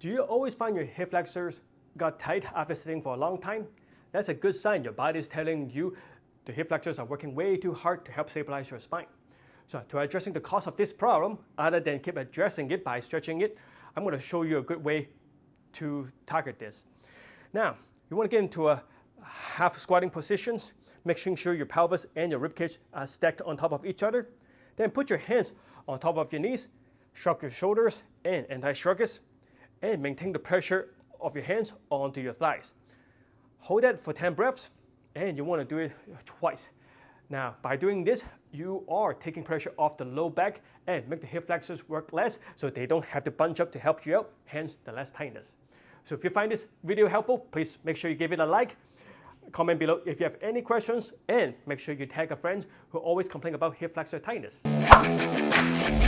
Do you always find your hip flexors got tight after sitting for a long time? That's a good sign your body is telling you the hip flexors are working way too hard to help stabilize your spine. So to addressing the cause of this problem, other than keep addressing it by stretching it, I'm going to show you a good way to target this. Now, you want to get into a half squatting positions, making sure your pelvis and your ribcage are stacked on top of each other. Then put your hands on top of your knees, shrug your shoulders and anti-shrug and maintain the pressure of your hands onto your thighs. Hold that for 10 breaths and you want to do it twice. Now, by doing this, you are taking pressure off the low back and make the hip flexors work less so they don't have to bunch up to help you out, hence the less tightness. So if you find this video helpful, please make sure you give it a like, comment below if you have any questions, and make sure you tag a friend who always complain about hip flexor tightness.